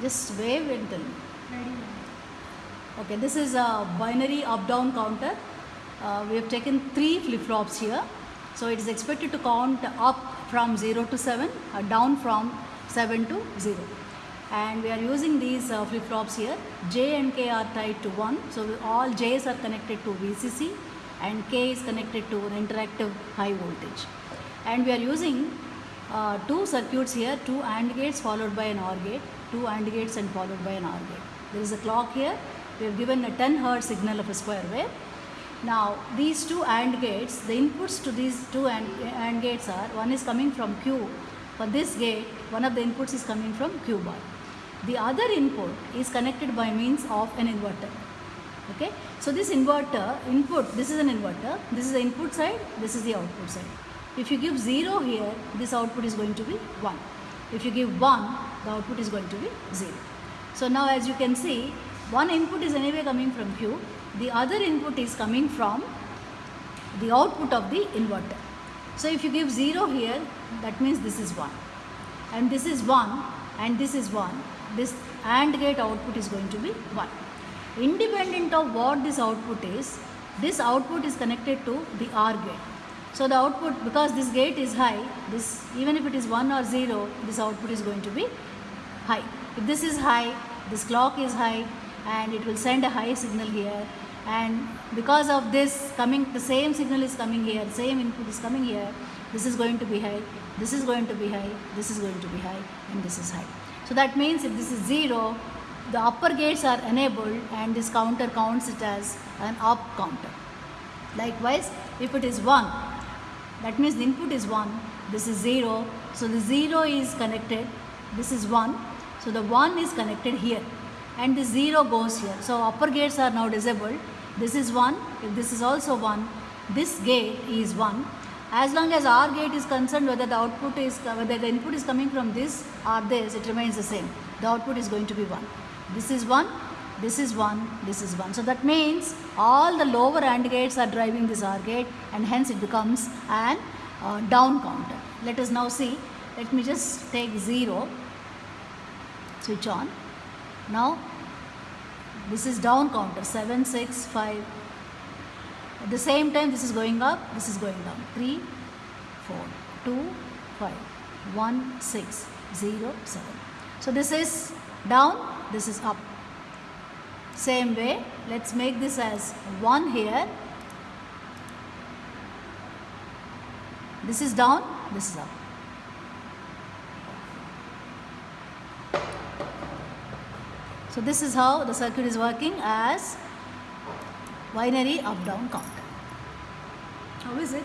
Just wave and tell me. Okay, this is a binary up-down counter. Uh, we have taken three flip-flops here. So it is expected to count up from 0 to 7, uh, down from 7 to 0. And we are using these uh, flip-flops here. J and K are tied to 1. So all J's are connected to VCC and K is connected to an interactive high voltage. And we are using uh, two circuits here, two AND gates followed by an OR gate, two AND gates and followed by an OR gate. There is a clock here. We have given a 10 hertz signal of a square wave. Now these two AND gates, the inputs to these two AND, AND gates are, one is coming from Q. For this gate, one of the inputs is coming from Q bar. The other input is connected by means of an inverter. Okay, so this inverter, input, this is an inverter, this is the input side, this is the output side. If you give 0 here, this output is going to be 1. If you give 1, the output is going to be 0. So now as you can see, one input is anyway coming from Q, the other input is coming from the output of the inverter. So if you give 0 here, that means this is 1. And this is 1 and this is 1. This AND gate output is going to be 1. Independent of what this output is, this output is connected to the OR gate. So the output, because this gate is high, this even if it is 1 or 0, this output is going to be high. If this is high, this clock is high and it will send a high signal here and because of this coming, the same signal is coming here, same input is coming here, this is going to be high, this is going to be high, this is going to be high and this is high. So that means if this is 0, the upper gates are enabled and this counter counts it as an up counter. Likewise, if it is 1, that means the input is 1, this is 0, so the 0 is connected, this is 1, so the 1 is connected here and the 0 goes here. So upper gates are now disabled, this is 1, if this is also 1, this gate is 1. As long as OR gate is concerned whether the output is, whether the input is coming from this or this, it remains the same. The output is going to be 1. This is 1, this is 1, this is 1. So that means all the lower AND gates are driving this OR gate and hence it becomes an uh, down counter. Let us now see. Let me just take 0, switch on. Now this is down counter 7, 6, 5. At the same time this is going up, this is going down 3, 4, 2, 5, 1, 6, 0, 7. So this is down, this is up. Same way, let's make this as 1 here. This is down, this is up. So this is how the circuit is working as binary up-down counter. How is it?